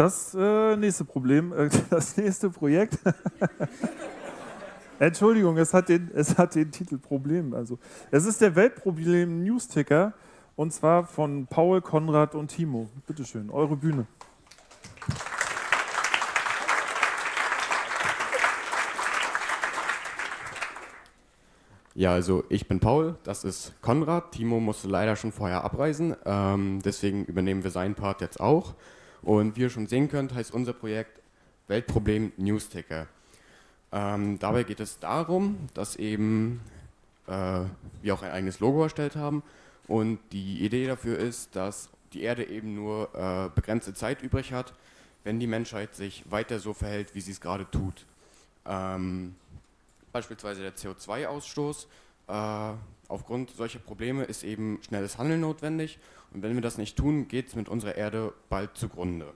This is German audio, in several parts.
Das äh, nächste Problem, äh, das nächste Projekt. Entschuldigung, es hat, den, es hat den Titel Problem. Also, es ist der Weltproblem Newsticker und zwar von Paul, Konrad und Timo. Bitte schön, eure Bühne. Ja, also ich bin Paul, das ist Konrad. Timo musste leider schon vorher abreisen, ähm, deswegen übernehmen wir seinen Part jetzt auch. Und wie ihr schon sehen könnt, heißt unser Projekt Weltproblem Newsticker. Ähm, dabei geht es darum, dass eben äh, wir auch ein eigenes Logo erstellt haben und die Idee dafür ist, dass die Erde eben nur äh, begrenzte Zeit übrig hat, wenn die Menschheit sich weiter so verhält, wie sie es gerade tut. Ähm, beispielsweise der CO2-Ausstoß. Äh, aufgrund solcher Probleme ist eben schnelles Handeln notwendig und wenn wir das nicht tun, geht es mit unserer Erde bald zugrunde.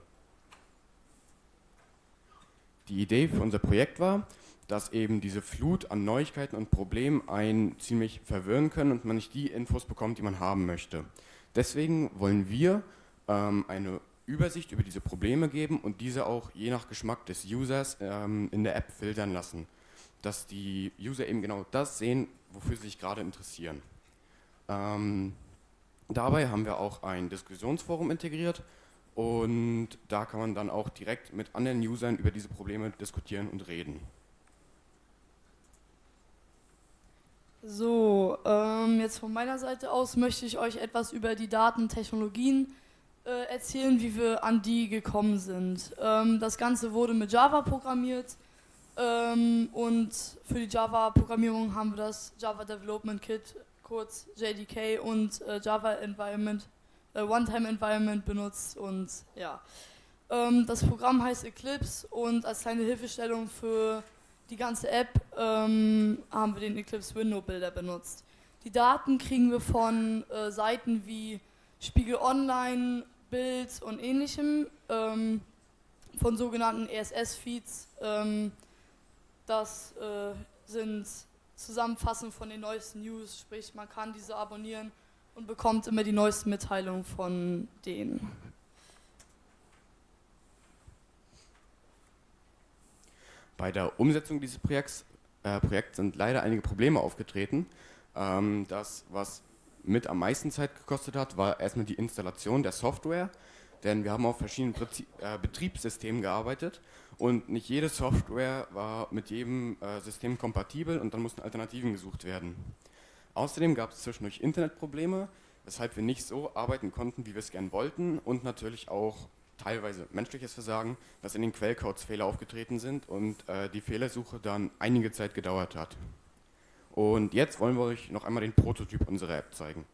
Die Idee für unser Projekt war, dass eben diese Flut an Neuigkeiten und Problemen einen ziemlich verwirren können und man nicht die Infos bekommt, die man haben möchte. Deswegen wollen wir ähm, eine Übersicht über diese Probleme geben und diese auch je nach Geschmack des Users ähm, in der App filtern lassen, dass die User eben genau das sehen, wofür sie sich gerade interessieren. Ähm, dabei haben wir auch ein Diskussionsforum integriert und da kann man dann auch direkt mit anderen Usern über diese Probleme diskutieren und reden. So, ähm, jetzt von meiner Seite aus möchte ich euch etwas über die Datentechnologien äh, erzählen, wie wir an die gekommen sind. Ähm, das Ganze wurde mit Java programmiert ähm, und für die Java-Programmierung haben wir das Java Development Kit, kurz JDK und äh, Java Environment, äh, One-Time Environment benutzt und ja. Ähm, das Programm heißt Eclipse und als kleine Hilfestellung für die ganze App ähm, haben wir den Eclipse Window Builder benutzt. Die Daten kriegen wir von äh, Seiten wie Spiegel Online, Bild und ähnlichem, ähm, von sogenannten RSS-Feeds. Das äh, sind Zusammenfassungen von den neuesten News, sprich man kann diese abonnieren und bekommt immer die neuesten Mitteilungen von denen. Bei der Umsetzung dieses Projekts, äh, Projekts sind leider einige Probleme aufgetreten. Ähm, das, was mit am meisten Zeit gekostet hat, war erstmal die Installation der Software, denn wir haben auf verschiedenen äh, Betriebssystemen gearbeitet und nicht jede Software war mit jedem äh, System kompatibel und dann mussten Alternativen gesucht werden. Außerdem gab es zwischendurch Internetprobleme, weshalb wir nicht so arbeiten konnten, wie wir es gern wollten und natürlich auch teilweise menschliches Versagen, dass in den Quellcodes Fehler aufgetreten sind und äh, die Fehlersuche dann einige Zeit gedauert hat. Und jetzt wollen wir euch noch einmal den Prototyp unserer App zeigen.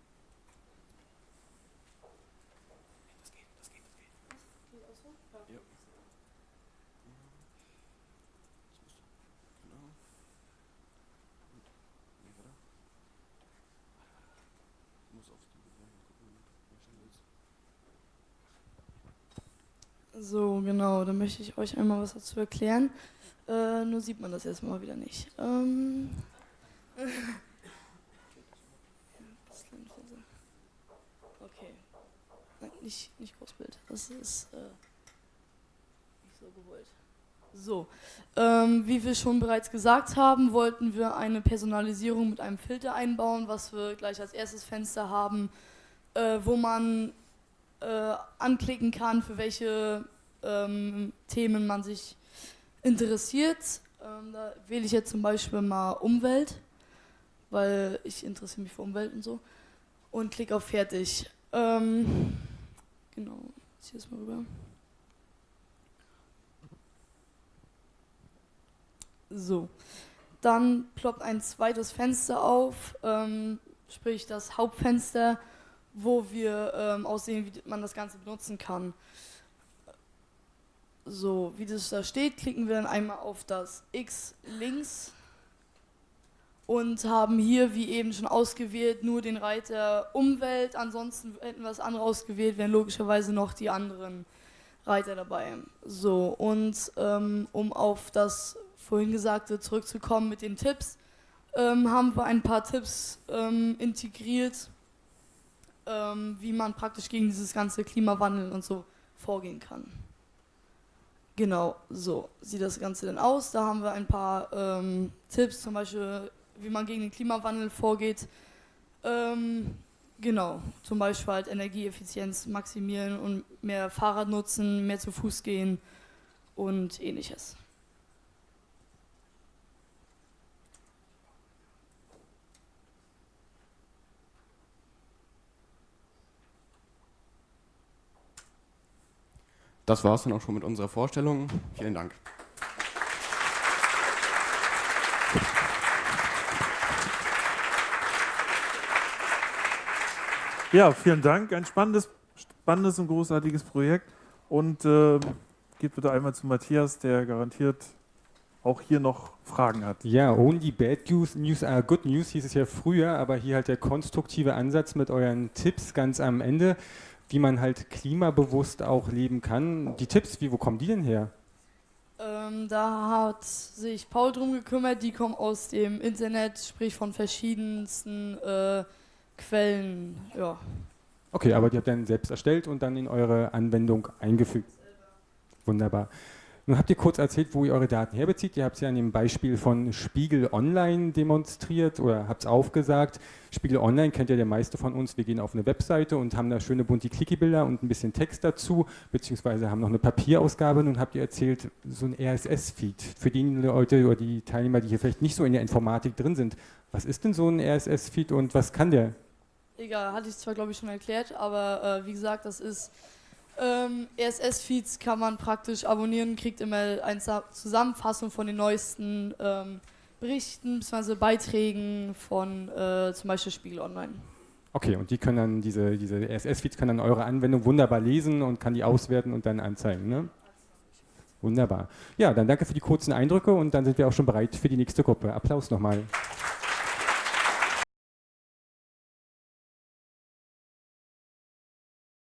So, genau, dann möchte ich euch einmal was dazu erklären. Äh, nur sieht man das jetzt mal wieder nicht. Ähm okay. Nein, nicht, nicht Großbild. Das ist äh, nicht so gewollt. So, ähm, wie wir schon bereits gesagt haben, wollten wir eine Personalisierung mit einem Filter einbauen, was wir gleich als erstes Fenster haben, äh, wo man äh, anklicken kann, für welche ähm, Themen man sich interessiert. Ähm, da wähle ich jetzt zum Beispiel mal Umwelt, weil ich interessiere mich für Umwelt und so. Und klicke auf Fertig. Ähm, genau, ich das mal rüber. So, dann ploppt ein zweites Fenster auf, ähm, sprich das Hauptfenster wo wir ähm, aussehen, wie man das Ganze benutzen kann. So, wie das da steht, klicken wir dann einmal auf das X links und haben hier, wie eben schon ausgewählt, nur den Reiter Umwelt. Ansonsten hätten wir das andere ausgewählt, wären logischerweise noch die anderen Reiter dabei. So, und ähm, um auf das vorhin Gesagte zurückzukommen mit den Tipps, ähm, haben wir ein paar Tipps ähm, integriert, ähm, wie man praktisch gegen dieses ganze Klimawandel und so vorgehen kann. Genau, so sieht das Ganze denn aus. Da haben wir ein paar ähm, Tipps, zum Beispiel, wie man gegen den Klimawandel vorgeht. Ähm, genau, zum Beispiel halt Energieeffizienz maximieren und mehr Fahrrad nutzen, mehr zu Fuß gehen und ähnliches. Das war es dann auch schon mit unserer Vorstellung. Vielen Dank. Ja, vielen Dank. Ein spannendes, spannendes und großartiges Projekt. Und äh, geht bitte einmal zu Matthias, der garantiert auch hier noch Fragen hat. Ja, only bad news, news are good news hieß es ja früher, aber hier halt der konstruktive Ansatz mit euren Tipps ganz am Ende, wie man halt klimabewusst auch leben kann. Die Tipps, wie, wo kommen die denn her? Ähm, da hat sich Paul drum gekümmert, die kommen aus dem Internet, sprich von verschiedensten äh, Quellen. Ja. Okay, aber die habt ihr dann selbst erstellt und dann in eure Anwendung eingefügt. Wunderbar. Nun habt ihr kurz erzählt, wo ihr eure Daten herbezieht. Ihr habt es ja an dem Beispiel von Spiegel Online demonstriert oder habt es aufgesagt. Spiegel Online kennt ja der meiste von uns. Wir gehen auf eine Webseite und haben da schöne bunte Clicky-Bilder und ein bisschen Text dazu, beziehungsweise haben noch eine Papierausgabe. Nun habt ihr erzählt, so ein RSS-Feed. Für die Leute oder die Teilnehmer, die hier vielleicht nicht so in der Informatik drin sind, was ist denn so ein RSS-Feed und was kann der? Egal, hatte ich zwar glaube ich schon erklärt, aber äh, wie gesagt, das ist ähm, RSS-Feeds kann man praktisch abonnieren, kriegt immer eine Zusammenfassung von den neuesten ähm, Berichten bzw. Beiträgen von äh, zum Beispiel Spiegel Online. Okay, und die können dann, diese, diese RSS-Feeds können dann eure Anwendung wunderbar lesen und kann die auswerten und dann anzeigen, ne? Wunderbar. Ja, dann danke für die kurzen Eindrücke und dann sind wir auch schon bereit für die nächste Gruppe. Applaus nochmal.